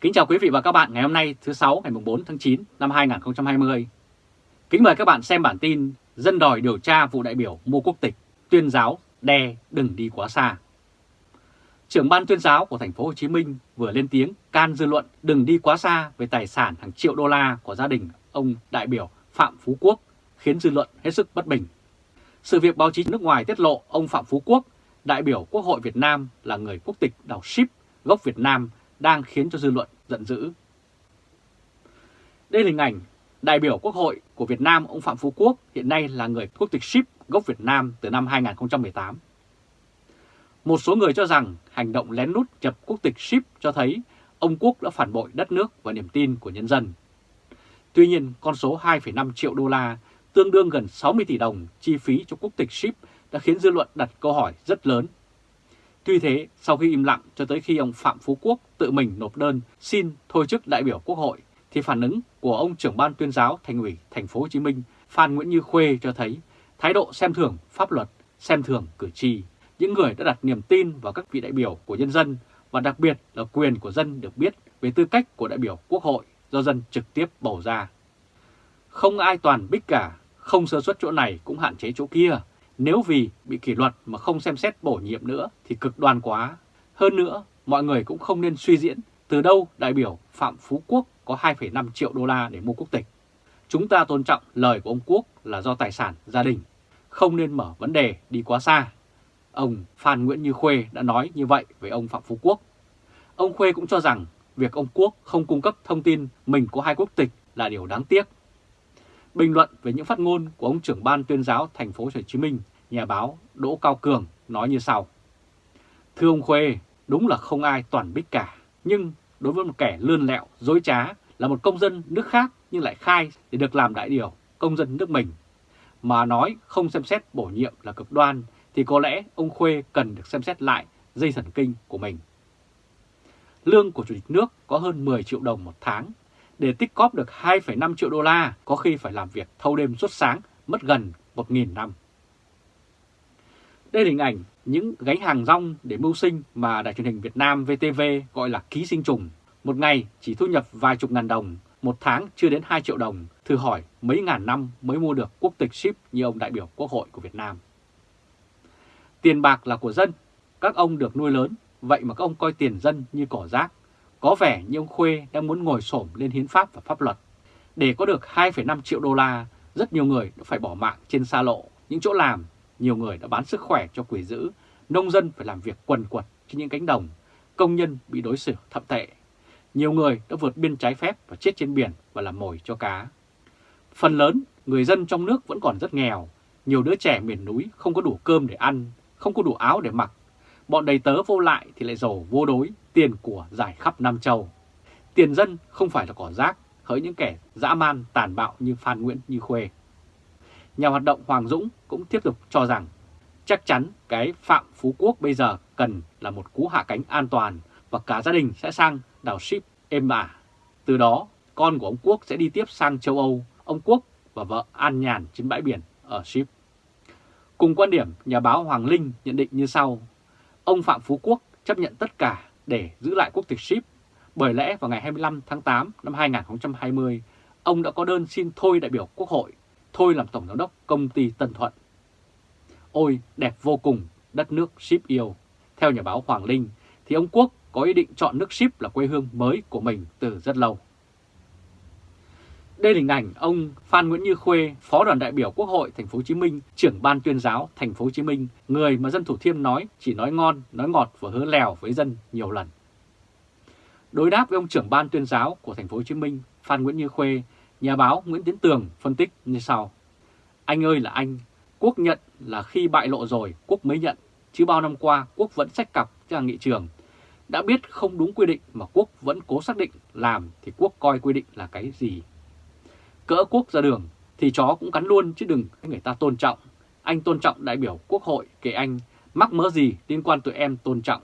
Kính chào quý vị và các bạn ngày hôm nay thứ sáu ngày 4 tháng 9 năm 2020. Kính mời các bạn xem bản tin Dân đòi điều tra vụ đại biểu mua quốc tịch, tuyên giáo đe đừng đi quá xa. Trưởng ban tuyên giáo của thành phố Hồ Chí Minh vừa lên tiếng can dư luận đừng đi quá xa về tài sản hàng triệu đô la của gia đình ông đại biểu Phạm Phú Quốc, khiến dư luận hết sức bất bình. Sự việc báo chí nước ngoài tiết lộ ông Phạm Phú Quốc, đại biểu Quốc hội Việt Nam là người quốc tịch đảo Ship gốc Việt Nam đang khiến cho dư luận giận dữ. Đây là hình ảnh đại biểu Quốc hội của Việt Nam ông Phạm Phú Quốc hiện nay là người quốc tịch Ship gốc Việt Nam từ năm 2018. Một số người cho rằng hành động lén lút nhập quốc tịch Ship cho thấy ông Quốc đã phản bội đất nước và niềm tin của nhân dân. Tuy nhiên, con số 2,5 triệu đô la, tương đương gần 60 tỷ đồng chi phí cho quốc tịch Ship đã khiến dư luận đặt câu hỏi rất lớn Tuy thế, sau khi im lặng cho tới khi ông Phạm Phú Quốc tự mình nộp đơn xin thôi chức đại biểu Quốc hội, thì phản ứng của ông trưởng ban tuyên giáo thành ủy thành phố Hồ Chí Minh Phan Nguyễn Như Khuê cho thấy thái độ xem thường pháp luật, xem thường cử tri, những người đã đặt niềm tin vào các vị đại biểu của nhân dân và đặc biệt là quyền của dân được biết về tư cách của đại biểu Quốc hội do dân trực tiếp bầu ra. Không ai toàn bích cả, không sơ suất chỗ này cũng hạn chế chỗ kia, nếu vì bị kỷ luật mà không xem xét bổ nhiệm nữa thì cực đoan quá. Hơn nữa, mọi người cũng không nên suy diễn từ đâu đại biểu Phạm Phú Quốc có 2,5 triệu đô la để mua quốc tịch. Chúng ta tôn trọng lời của ông Quốc là do tài sản gia đình, không nên mở vấn đề đi quá xa. Ông Phan Nguyễn Như Khuê đã nói như vậy với ông Phạm Phú Quốc. Ông Khuê cũng cho rằng việc ông Quốc không cung cấp thông tin mình có hai quốc tịch là điều đáng tiếc Bình luận về những phát ngôn của ông trưởng ban tuyên giáo thành phố Hồ Chí Minh, nhà báo Đỗ Cao Cường nói như sau. Thưa ông Khuê, đúng là không ai toàn bích cả, nhưng đối với một kẻ lươn lẹo, dối trá là một công dân nước khác nhưng lại khai để được làm đại điều công dân nước mình, mà nói không xem xét bổ nhiệm là cực đoan thì có lẽ ông Khuê cần được xem xét lại dây thần kinh của mình. Lương của Chủ tịch nước có hơn 10 triệu đồng một tháng để tích cóp được 2,5 triệu đô la, có khi phải làm việc thâu đêm suốt sáng, mất gần 1.000 năm. Đây là hình ảnh những gánh hàng rong để mưu sinh mà Đài truyền hình Việt Nam VTV gọi là ký sinh trùng. Một ngày chỉ thu nhập vài chục ngàn đồng, một tháng chưa đến 2 triệu đồng, thử hỏi mấy ngàn năm mới mua được quốc tịch ship như ông đại biểu Quốc hội của Việt Nam. Tiền bạc là của dân, các ông được nuôi lớn, vậy mà các ông coi tiền dân như cỏ rác, có vẻ như ông Khuê đang muốn ngồi xổm lên hiến pháp và pháp luật. Để có được 2,5 triệu đô la, rất nhiều người đã phải bỏ mạng trên xa lộ, những chỗ làm, nhiều người đã bán sức khỏe cho quỷ dữ, nông dân phải làm việc quần quật trên những cánh đồng, công nhân bị đối xử thậm tệ. Nhiều người đã vượt biên trái phép và chết trên biển và làm mồi cho cá. Phần lớn, người dân trong nước vẫn còn rất nghèo, nhiều đứa trẻ miền núi không có đủ cơm để ăn, không có đủ áo để mặc. Bọn đầy tớ vô lại thì lại giàu vô đối, tiền của giải khắp Nam Châu. Tiền dân không phải là cỏ rác, hỡi những kẻ dã man tàn bạo như Phan Nguyễn Như Khuê. Nhà hoạt động Hoàng Dũng cũng tiếp tục cho rằng chắc chắn cái Phạm Phú Quốc bây giờ cần là một cú hạ cánh an toàn và cả gia đình sẽ sang đảo ship êm ả. Từ đó, con của ông Quốc sẽ đi tiếp sang châu Âu, ông Quốc và vợ an nhàn trên bãi biển ở ship. Cùng quan điểm, nhà báo Hoàng Linh nhận định như sau. Ông Phạm Phú Quốc chấp nhận tất cả để giữ lại quốc tịch ship. Bởi lẽ vào ngày 25 tháng 8 năm 2020, ông đã có đơn xin thôi đại biểu Quốc hội, thôi làm Tổng Giám đốc công ty Tân Thuận. Ôi, đẹp vô cùng, đất nước ship yêu. Theo nhà báo Hoàng Linh, thì ông Quốc có ý định chọn nước ship là quê hương mới của mình từ rất lâu. Đây là hình ảnh ông Phan Nguyễn Như Khuê, Phó đoàn đại biểu Quốc hội Thành phố Hồ Chí Minh, trưởng ban tuyên giáo Thành phố Hồ Chí Minh, người mà dân Thủ Thiêm nói chỉ nói ngon, nói ngọt và hứa lèo với dân nhiều lần. Đối đáp với ông trưởng ban tuyên giáo của Thành phố Hồ Chí Minh, Phan Nguyễn Như Khuê, nhà báo Nguyễn Tiến Tường phân tích như sau: Anh ơi là anh, Quốc nhận là khi bại lộ rồi Quốc mới nhận, chứ bao năm qua Quốc vẫn sách cặp ra nghị trường. Đã biết không đúng quy định mà Quốc vẫn cố xác định làm thì Quốc coi quy định là cái gì Cỡ quốc ra đường thì chó cũng cắn luôn chứ đừng người ta tôn trọng. Anh tôn trọng đại biểu quốc hội kể anh mắc mớ gì liên quan tụi em tôn trọng.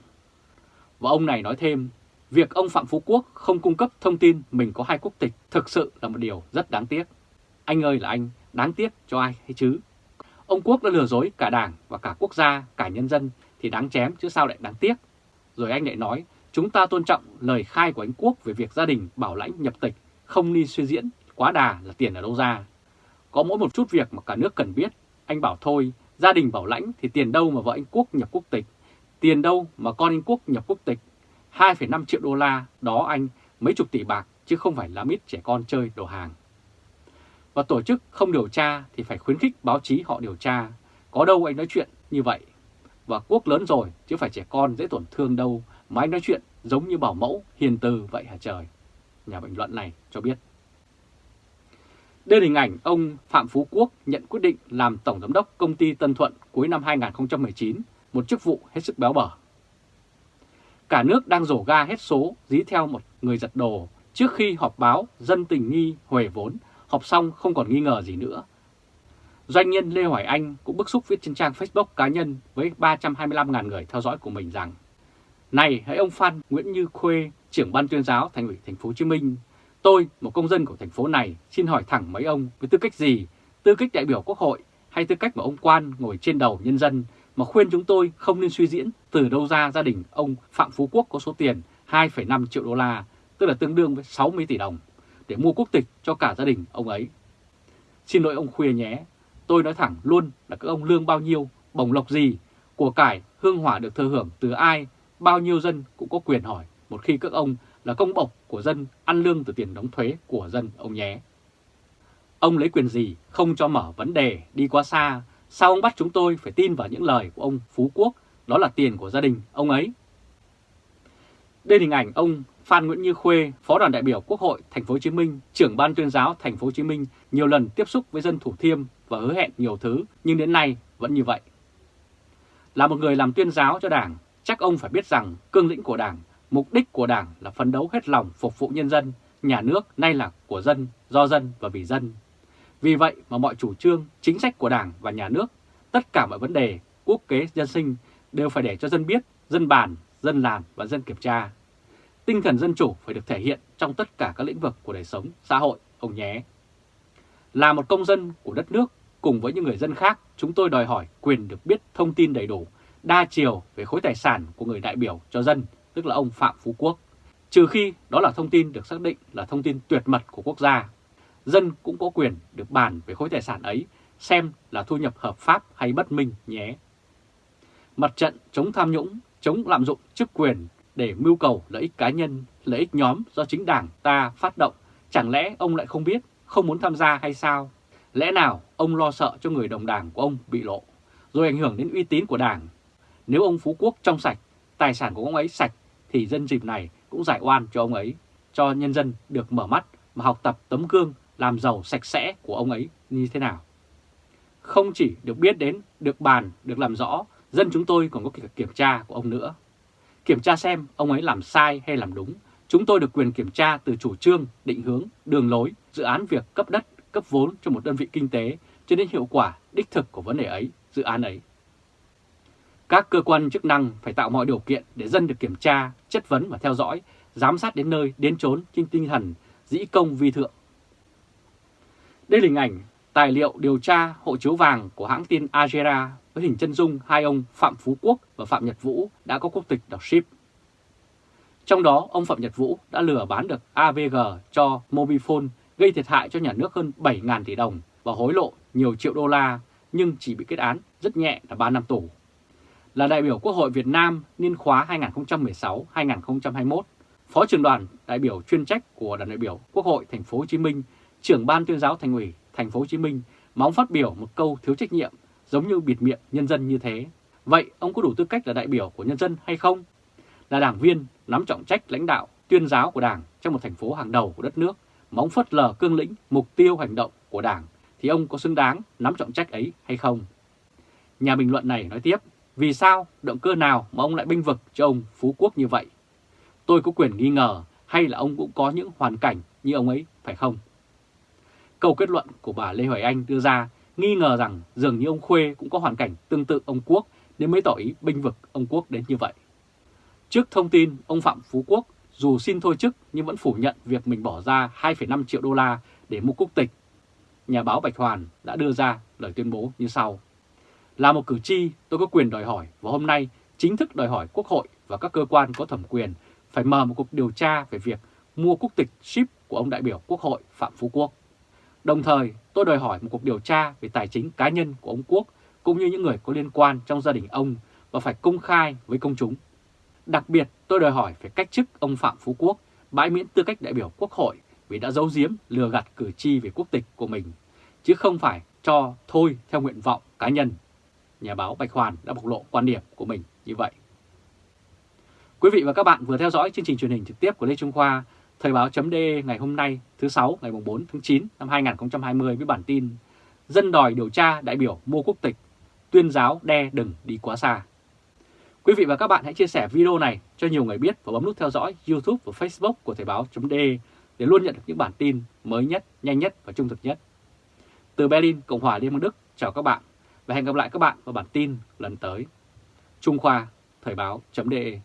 Và ông này nói thêm, việc ông Phạm Phú Quốc không cung cấp thông tin mình có hai quốc tịch thực sự là một điều rất đáng tiếc. Anh ơi là anh, đáng tiếc cho ai hay chứ? Ông Quốc đã lừa dối cả đảng và cả quốc gia, cả nhân dân thì đáng chém chứ sao lại đáng tiếc. Rồi anh lại nói, Chúng ta tôn trọng lời khai của anh Quốc về việc gia đình bảo lãnh nhập tịch không đi suy diễn quá đà là tiền ở đâu ra. Có mỗi một chút việc mà cả nước cần biết, anh bảo thôi, gia đình bảo lãnh thì tiền đâu mà vợ anh Quốc nhập quốc tịch, tiền đâu mà con anh Quốc nhập quốc tịch, 2,5 triệu đô la, đó anh mấy chục tỷ bạc chứ không phải lá ít trẻ con chơi đồ hàng. Và tổ chức không điều tra thì phải khuyến khích báo chí họ điều tra, có đâu anh nói chuyện như vậy. Và Quốc lớn rồi chứ phải trẻ con dễ tổn thương đâu mà anh nói chuyện giống như bảo mẫu hiền từ vậy hả trời. Nhà bình luận này cho biết. Đây là hình ảnh ông Phạm Phú Quốc nhận quyết định làm Tổng Giám đốc Công ty Tân Thuận cuối năm 2019, một chức vụ hết sức béo bở. Cả nước đang rổ ga hết số dí theo một người giật đồ trước khi họp báo dân tình nghi huề vốn, họp xong không còn nghi ngờ gì nữa. Doanh nhân Lê Hoài Anh cũng bức xúc viết trên trang Facebook cá nhân với 325.000 người theo dõi của mình rằng Này hãy ông Phan Nguyễn Như Khuê, trưởng ban tuyên giáo thành ủy thành phố Hồ Chí Minh Tôi, một công dân của thành phố này, xin hỏi thẳng mấy ông với tư cách gì, tư cách đại biểu quốc hội hay tư cách mà ông quan ngồi trên đầu nhân dân mà khuyên chúng tôi không nên suy diễn từ đâu ra gia đình ông Phạm Phú Quốc có số tiền 2,5 triệu đô la, tức là tương đương với 60 tỷ đồng, để mua quốc tịch cho cả gia đình ông ấy. Xin lỗi ông Khuya nhé, tôi nói thẳng luôn là các ông lương bao nhiêu, bổng lộc gì, của cải, hương hỏa được thừa hưởng từ ai, bao nhiêu dân cũng có quyền hỏi một khi các ông là công bộc của dân ăn lương từ tiền đóng thuế của dân ông nhé. Ông lấy quyền gì không cho mở vấn đề đi quá xa, sao ông bắt chúng tôi phải tin vào những lời của ông Phú Quốc, đó là tiền của gia đình ông ấy. Đây là hình ảnh ông Phan Nguyễn Như Khuê, Phó đoàn đại biểu Quốc hội Thành phố Hồ Chí Minh, trưởng ban tuyên giáo Thành phố Hồ Chí Minh nhiều lần tiếp xúc với dân Thủ Thiêm và hứa hẹn nhiều thứ, nhưng đến nay vẫn như vậy. Là một người làm tuyên giáo cho Đảng, chắc ông phải biết rằng cương lĩnh của Đảng Mục đích của Đảng là phấn đấu hết lòng phục vụ nhân dân, nhà nước nay là của dân, do dân và vì dân. Vì vậy mà mọi chủ trương, chính sách của Đảng và nhà nước, tất cả mọi vấn đề, quốc kế dân sinh đều phải để cho dân biết, dân bàn, dân làm và dân kiểm tra. Tinh thần dân chủ phải được thể hiện trong tất cả các lĩnh vực của đời sống, xã hội, ông nhé. Là một công dân của đất nước, cùng với những người dân khác, chúng tôi đòi hỏi quyền được biết thông tin đầy đủ, đa chiều về khối tài sản của người đại biểu cho dân tức là ông Phạm Phú Quốc, trừ khi đó là thông tin được xác định là thông tin tuyệt mật của quốc gia. Dân cũng có quyền được bàn về khối tài sản ấy, xem là thu nhập hợp pháp hay bất minh nhé. Mặt trận chống tham nhũng, chống lạm dụng chức quyền để mưu cầu lợi ích cá nhân, lợi ích nhóm do chính đảng ta phát động, chẳng lẽ ông lại không biết, không muốn tham gia hay sao? Lẽ nào ông lo sợ cho người đồng đảng của ông bị lộ, rồi ảnh hưởng đến uy tín của đảng? Nếu ông Phú Quốc trong sạch, tài sản của ông ấy sạch thì dân dịp này cũng giải oan cho ông ấy, cho nhân dân được mở mắt mà học tập tấm gương làm giàu sạch sẽ của ông ấy như thế nào. Không chỉ được biết đến, được bàn, được làm rõ, dân chúng tôi còn có kiểm tra của ông nữa. Kiểm tra xem ông ấy làm sai hay làm đúng. Chúng tôi được quyền kiểm tra từ chủ trương, định hướng, đường lối, dự án việc cấp đất, cấp vốn cho một đơn vị kinh tế cho đến hiệu quả đích thực của vấn đề ấy, dự án ấy. Các cơ quan chức năng phải tạo mọi điều kiện để dân được kiểm tra, chất vấn và theo dõi, giám sát đến nơi, đến chốn trên tinh thần dĩ công vi thượng. Đây là hình ảnh tài liệu điều tra hộ chiếu vàng của hãng tin agera với hình chân dung hai ông Phạm Phú Quốc và Phạm Nhật Vũ đã có quốc tịch đảo Ship. Trong đó, ông Phạm Nhật Vũ đã lừa bán được AVG cho Mobifone gây thiệt hại cho nhà nước hơn 7.000 tỷ đồng và hối lộ nhiều triệu đô la nhưng chỉ bị kết án rất nhẹ là 3 năm tù là đại biểu Quốc hội Việt Nam niên khóa 2016-2021, Phó trưởng đoàn đại biểu chuyên trách của đoàn đại biểu Quốc hội Thành phố Hồ Chí Minh, trưởng ban tuyên giáo Thành ủy Thành phố Hồ Chí Minh mà ông phát biểu một câu thiếu trách nhiệm giống như bịt miệng nhân dân như thế. Vậy ông có đủ tư cách là đại biểu của nhân dân hay không? Là đảng viên nắm trọng trách lãnh đạo tuyên giáo của Đảng trong một thành phố hàng đầu của đất nước mà ông phớt lờ cương lĩnh mục tiêu hành động của Đảng thì ông có xứng đáng nắm trọng trách ấy hay không? Nhà bình luận này nói tiếp, vì sao, động cơ nào mà ông lại binh vực cho ông Phú Quốc như vậy? Tôi có quyền nghi ngờ hay là ông cũng có những hoàn cảnh như ông ấy, phải không? Câu kết luận của bà Lê Hoài Anh đưa ra nghi ngờ rằng dường như ông Khuê cũng có hoàn cảnh tương tự ông Quốc nên mới tỏ ý binh vực ông Quốc đến như vậy. Trước thông tin ông Phạm Phú Quốc dù xin thôi chức nhưng vẫn phủ nhận việc mình bỏ ra 2,5 triệu đô la để mua quốc tịch. Nhà báo Bạch Hoàn đã đưa ra lời tuyên bố như sau. Là một cử tri, tôi có quyền đòi hỏi và hôm nay chính thức đòi hỏi Quốc hội và các cơ quan có thẩm quyền phải mở một cuộc điều tra về việc mua quốc tịch ship của ông đại biểu Quốc hội Phạm Phú Quốc. Đồng thời, tôi đòi hỏi một cuộc điều tra về tài chính cá nhân của ông Quốc cũng như những người có liên quan trong gia đình ông và phải công khai với công chúng. Đặc biệt, tôi đòi hỏi phải cách chức ông Phạm Phú Quốc bãi miễn tư cách đại biểu Quốc hội vì đã giấu giếm lừa gạt cử tri về quốc tịch của mình, chứ không phải cho thôi theo nguyện vọng cá nhân. Nhà báo Bạch Hoàn đã bộc lộ quan điểm của mình như vậy. Quý vị và các bạn vừa theo dõi chương trình truyền hình trực tiếp của Lê Trung Khoa, Thời báo chấm ngày hôm nay thứ 6 ngày 4 tháng 9 năm 2020 với bản tin Dân đòi điều tra đại biểu mua quốc tịch, tuyên giáo đe đừng đi quá xa. Quý vị và các bạn hãy chia sẻ video này cho nhiều người biết và bấm nút theo dõi YouTube và Facebook của Thời báo chấm để luôn nhận được những bản tin mới nhất, nhanh nhất và trung thực nhất. Từ Berlin, Cộng hòa Liên bang Đức, chào các bạn và hẹn gặp lại các bạn vào bản tin lần tới. Trung Khoa, Thời báo.de